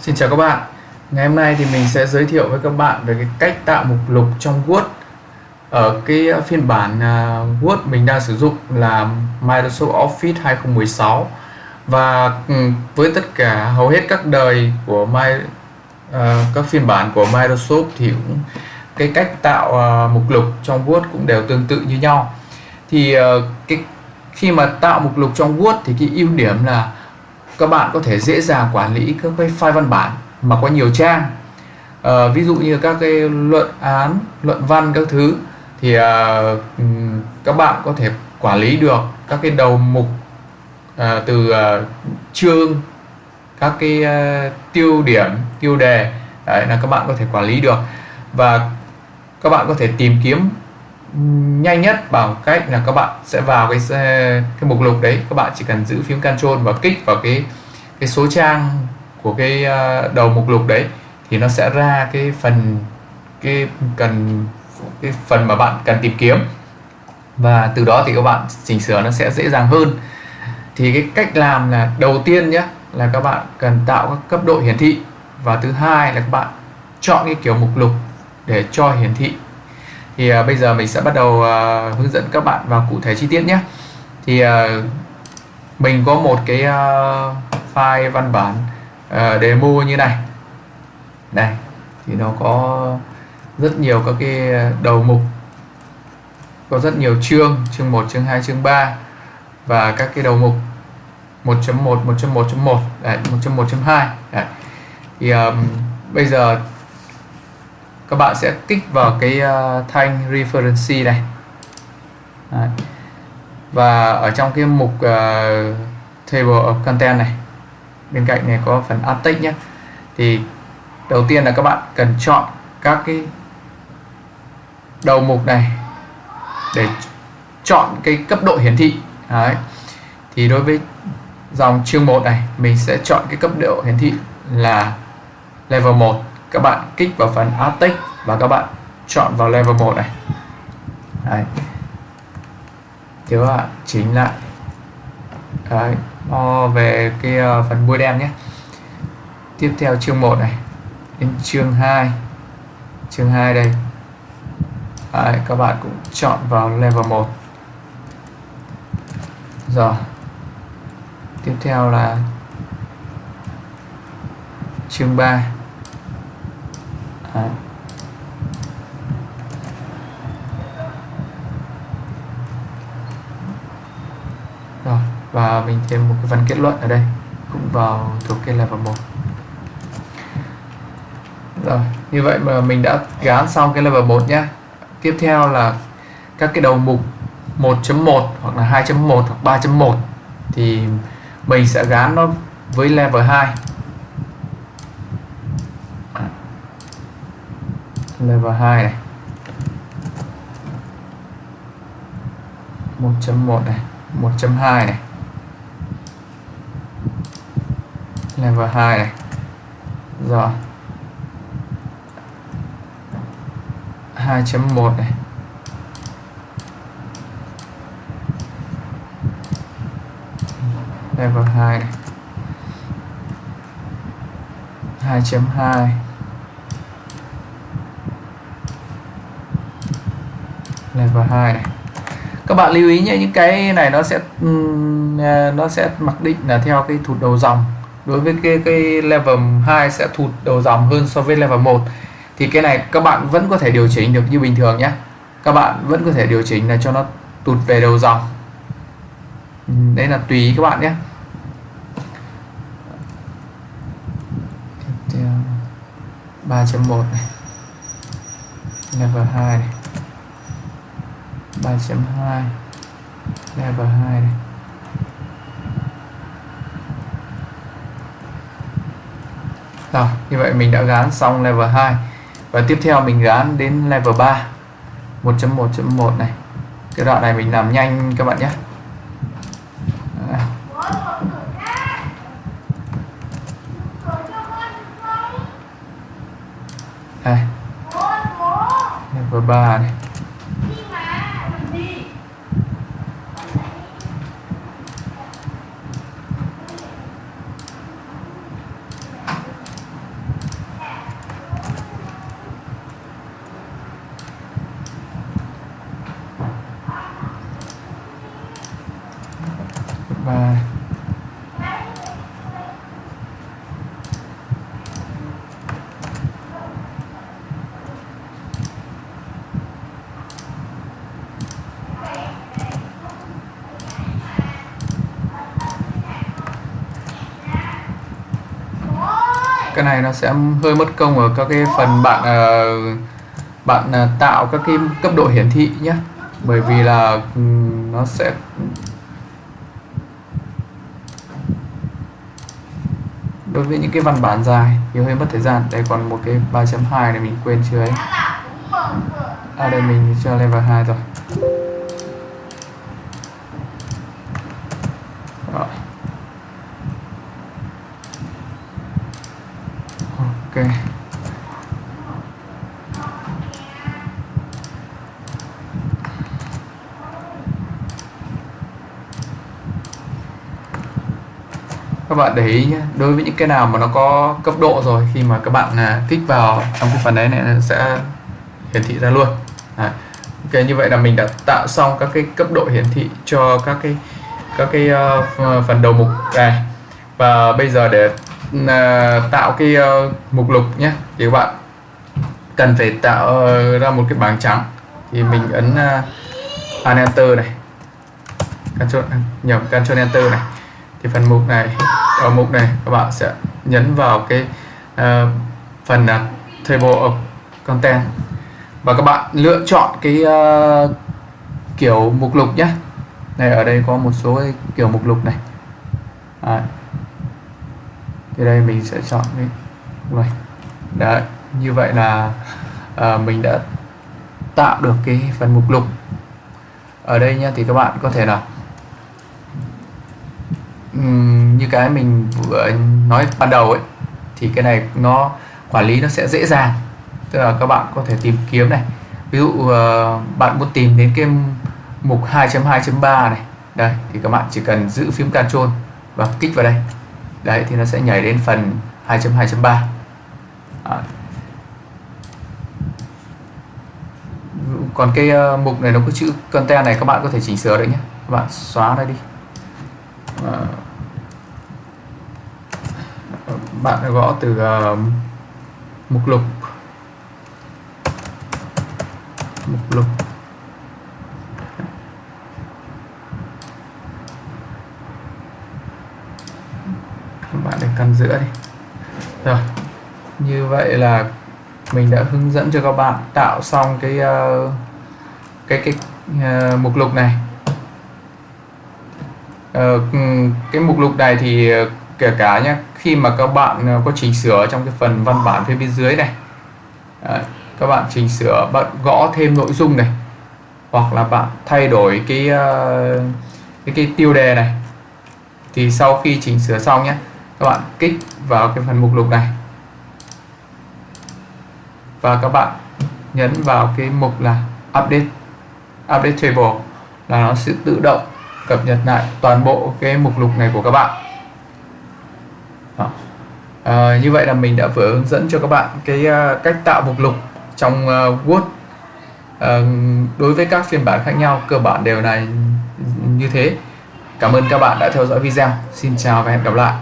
Xin chào các bạn. Ngày hôm nay thì mình sẽ giới thiệu với các bạn về cái cách tạo mục lục trong Word. Ở cái phiên bản à, Word mình đang sử dụng là Microsoft Office 2016 và ừ, với tất cả hầu hết các đời của My uh, các phiên bản của Microsoft thì cũng cái cách tạo uh, mục lục trong Word cũng đều tương tự như nhau. Thì uh, cái khi mà tạo mục lục trong Word thì cái ưu điểm là các bạn có thể dễ dàng quản lý các cái file văn bản mà có nhiều trang. À, ví dụ như các cái luận án luận văn các thứ thì à, các bạn có thể quản lý được các cái đầu mục à, từ à, chương các cái à, tiêu điểm tiêu đề. Đấy là các bạn có thể quản lý được. Và các bạn có thể tìm kiếm nhanh nhất bằng cách là các bạn sẽ vào cái cái mục lục đấy. Các bạn chỉ cần giữ phím Ctrl và kích vào cái cái số trang của cái ờ, đầu mục lục đấy thì nó sẽ ra cái phần, cái cần, cái phần mà bạn cần tìm kiếm. Và từ đó thì các bạn chỉnh sửa nó sẽ dễ dàng hơn. Thì cái cách làm là đầu tiên nhé, là các bạn cần tạo các cấp độ hiển thị. Và thứ hai là các bạn chọn cái kiểu mục lục để cho hiển thị thì uh, bây giờ mình sẽ bắt đầu uh, hướng dẫn các bạn vào cụ thể chi tiết nhé. Thì uh, mình có một cái uh, file văn bản uh, demo như này. Này thì nó có rất nhiều các cái đầu mục có rất nhiều chương chương 1 chương 2 chương 3 và các cái đầu mục 1.1 1.1.1 1.1.2 thì um, bây giờ các bạn sẽ kích vào cái uh, thanh reference này Đấy. và ở trong cái mục uh, table of content này bên cạnh này có phần add text nhé thì đầu tiên là các bạn cần chọn các cái đầu mục này để chọn cái cấp độ hiển thị Đấy. thì đối với dòng chương 1 này mình sẽ chọn cái cấp độ hiển thị là level 1 các bạn kích vào phần add text và các bạn chọn vào level 1 này. Đấy. thì các bạn chỉnh lại. Đấy. O về cái ờ, phần bôi đen nhé. Tiếp theo chương 1 này. Đến chương 2 chương 2 đây. Đấy, các bạn cũng chọn vào level 1 rồi. Tiếp theo là chương 3 Đấy. Rồi, và mình thêm một cái phần kết luận ở đây cũng vào thuộc cái level 1 rồi như vậy mà mình đã gán xong cái level 1 nhé tiếp theo là các cái đầu mục 1.1 hoặc là 2.1 hoặc 3.1 thì mình sẽ gán nó với level 2 level 2 này. 1.1 này 1.2 này. Level 2 này. Rồi. 2.1 này. Level 2 này. 2.2 level 2 này. Các bạn lưu ý nhé, những cái này nó sẽ ừ, à, nó sẽ mặc định là theo cái thụt đầu dòng. Đối với cái cái level 2 sẽ thụt đầu dòng hơn so với level 1 thì cái này các bạn vẫn có thể điều chỉnh được như bình thường nhé. Các bạn vẫn có thể điều chỉnh là cho nó tụt về đầu dòng. Ừ, đấy là tùy các bạn nhé. Tiếp theo 3.1 này. Level 2 này. 3.2 level 2 này Rồi, như vậy mình đã gán xong level 2 và tiếp theo mình gán đến level 3 1.1.1 này. Cái đoạn này mình làm nhanh các bạn nhé. Đây. Level 3 này. và cái này nó sẽ hơi mất công ở các cái phần bạn ờ, bạn ờ, tạo các cái cấp độ hiển thị nhé. Bởi vì là ừ, nó sẽ đối với những cái văn bản dài thì hơi mất thời gian. Đây còn một cái 3.2 này mình quên chưa ấy? À đây mình cho level 2 rồi. Rồi ok. Bạn để ý nhé. Đối với những cái nào mà nó có cấp độ rồi khi mà các bạn à, kích vào trong cái phần đấy này nó sẽ hiển thị ra luôn. À, ok như vậy là mình đã tạo xong các cái cấp độ hiển thị cho các cái các cái uh, phần đầu mục này. Và bây giờ để uh, tạo cái uh, mục lục nhé thì các bạn cần phải tạo uh, ra một cái bảng trắng. Thì mình ấn uh, Enter này. Ctrl nhầm Ctrl Enter này. Thì phần mục này ở mục này các bạn sẽ nhấn vào cái uh, phần là table of content. Và các bạn lựa chọn cái uh, kiểu mục lục nhé. Này ở đây có một số cái kiểu mục lục này. À. thì đây mình sẽ chọn cái này, đấy như vậy là uh, mình đã tạo được cái phần mục lục. Ở đây nhé thì các bạn có thể là như cái mình vừa nói ban đầu ấy, thì cái này nó, quản lý nó sẽ dễ dàng. Tức là các bạn có thể tìm kiếm này. Ví dụ ờ, bạn muốn tìm đến cái mục 2.2.3 này. Đây, thì các bạn chỉ cần giữ phím Ctrl và kích vào đây. Đấy, thì nó sẽ nhảy đến phần 2.2.3 còn cái ờ, mục này nó có chữ content này, các bạn có thể chỉnh sửa đấy nhé. Các bạn xóa nó đi. À bạn gõ từ uh, mục lục. Mục lục. Bạn để căn giữa đi. Rồi như vậy là mình đã hướng dẫn cho các bạn tạo xong cái uh, cái cái uh, mục lục này. Uh, cái mục lục này thì kể cả nhé khi mà các bạn ờ, có chỉnh sửa trong cái phần văn bản phía bên dưới này Đấy, các bạn chỉnh sửa bạn gõ thêm nội dung này hoặc là bạn thay đổi cái ờ, cái, cái tiêu đề này thì sau khi chỉnh sửa xong nhé các bạn kích vào cái phần mục lục này. Và các bạn nhấn vào cái mục là update update table là nó sẽ tự động cập nhật lại toàn bộ cái mục lục này của các bạn. À, như vậy là mình đã vừa hướng dẫn cho các bạn cái uh, cách tạo mục lục trong uh, Word. Uh, đối với các phiên bản khác nhau cơ bản đều là như thế. Cảm ơn các bạn đã theo dõi video. Xin chào và hẹn gặp lại.